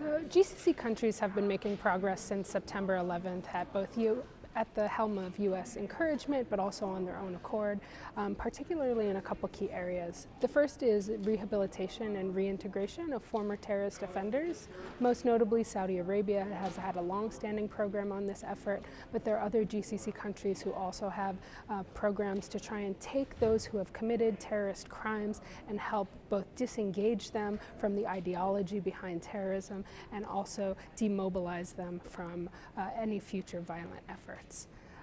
So GCC countries have been making progress since September 11th at both U at the helm of U.S. encouragement, but also on their own accord, um, particularly in a couple key areas. The first is rehabilitation and reintegration of former terrorist offenders. Most notably, Saudi Arabia has had a long-standing program on this effort, but there are other GCC countries who also have uh, programs to try and take those who have committed terrorist crimes and help both disengage them from the ideology behind terrorism and also demobilize them from uh, any future violent effort.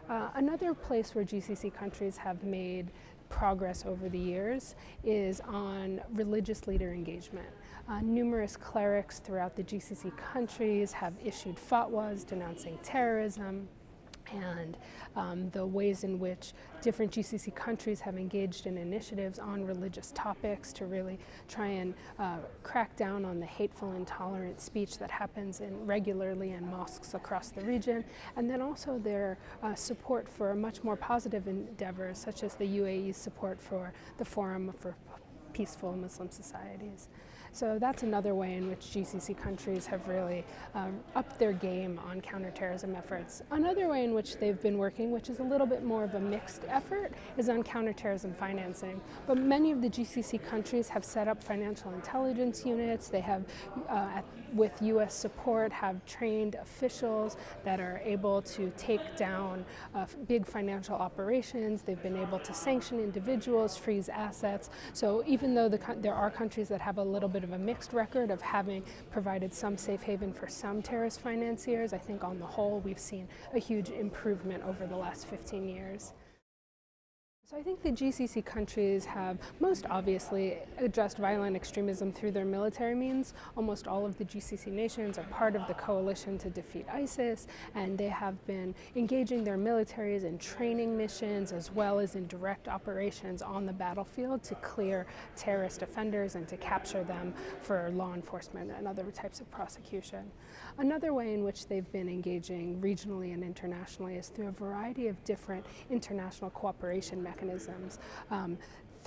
Uh, another place where GCC countries have made progress over the years is on religious leader engagement. Uh, numerous clerics throughout the GCC countries have issued fatwas denouncing terrorism, and um, the ways in which different GCC countries have engaged in initiatives on religious topics to really try and uh, crack down on the hateful, intolerant speech that happens in regularly in mosques across the region, and then also their uh, support for much more positive endeavors, such as the UAE's support for the Forum for Peaceful Muslim Societies. So that's another way in which GCC countries have really um, upped their game on counterterrorism efforts. Another way in which they've been working, which is a little bit more of a mixed effort, is on counterterrorism financing. But many of the GCC countries have set up financial intelligence units. They have, uh, at, with U.S. support, have trained officials that are able to take down uh, big financial operations. They've been able to sanction individuals, freeze assets. So even though the, there are countries that have a little bit of a mixed record of having provided some safe haven for some terrorist financiers. I think on the whole we've seen a huge improvement over the last 15 years. So I think the GCC countries have most obviously addressed violent extremism through their military means. Almost all of the GCC nations are part of the coalition to defeat ISIS and they have been engaging their militaries in training missions as well as in direct operations on the battlefield to clear terrorist offenders and to capture them for law enforcement and other types of prosecution. Another way in which they've been engaging regionally and internationally is through a variety of different international cooperation mechanisms mechanisms. Um,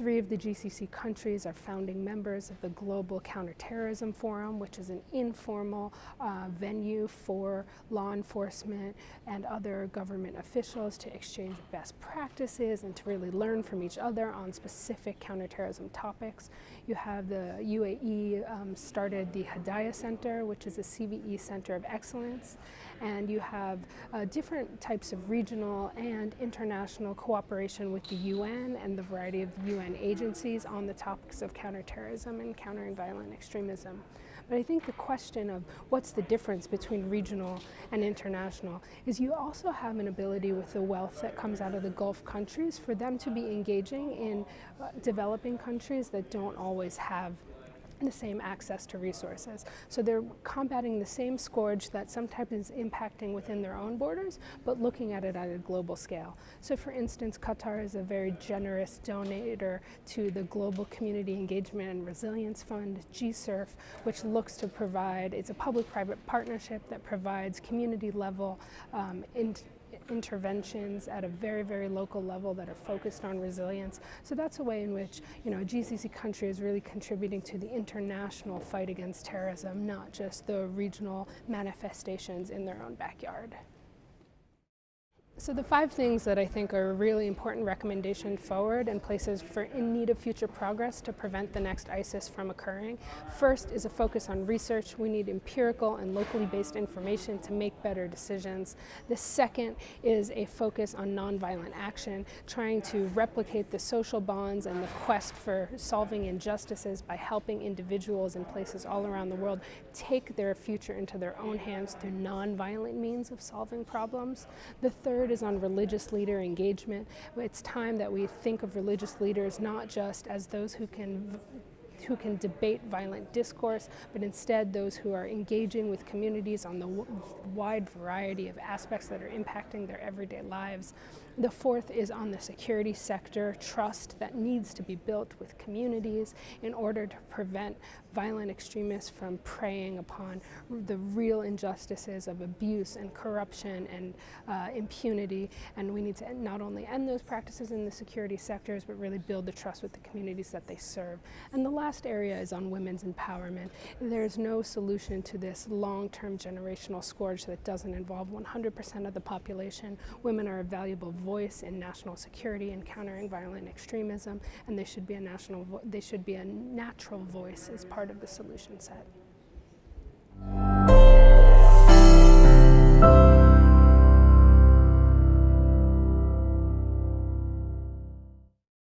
Three of the GCC countries are founding members of the Global Counterterrorism Forum, which is an informal uh, venue for law enforcement and other government officials to exchange best practices and to really learn from each other on specific counterterrorism topics. You have the UAE um, started the Hedayah Center, which is a CVE Center of Excellence, and you have uh, different types of regional and international cooperation with the UN and the variety of UN UN agencies on the topics of counterterrorism and countering violent extremism. But I think the question of what's the difference between regional and international is you also have an ability with the wealth that comes out of the Gulf countries for them to be engaging in uh, developing countries that don't always have the same access to resources. So they're combating the same scourge that sometimes is impacting within their own borders, but looking at it at a global scale. So for instance, Qatar is a very generous donator to the Global Community Engagement and Resilience Fund, GCERF, which looks to provide, it's a public-private partnership that provides community level um, interventions at a very, very local level that are focused on resilience. So that's a way in which, you know, a GCC country is really contributing to the international fight against terrorism, not just the regional manifestations in their own backyard. So the five things that I think are a really important recommendation forward and places for in need of future progress to prevent the next ISIS from occurring. First is a focus on research. We need empirical and locally based information to make better decisions. The second is a focus on nonviolent action, trying to replicate the social bonds and the quest for solving injustices by helping individuals in places all around the world take their future into their own hands through nonviolent means of solving problems. The third is on religious leader engagement. It's time that we think of religious leaders not just as those who can who can debate violent discourse, but instead those who are engaging with communities on the wide variety of aspects that are impacting their everyday lives. The fourth is on the security sector, trust that needs to be built with communities in order to prevent violent extremists from preying upon the real injustices of abuse and corruption and uh, impunity. And we need to not only end those practices in the security sectors, but really build the trust with the communities that they serve. And the last area is on women's empowerment. There's no solution to this long-term generational scourge that doesn't involve 100% of the population. Women are a valuable voice in national security and countering violent extremism, and they should be a national, they should be a natural voice as part of the solution set.